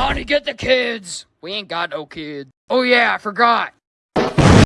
Honey, get the kids. We ain't got no kids. Oh yeah, I forgot.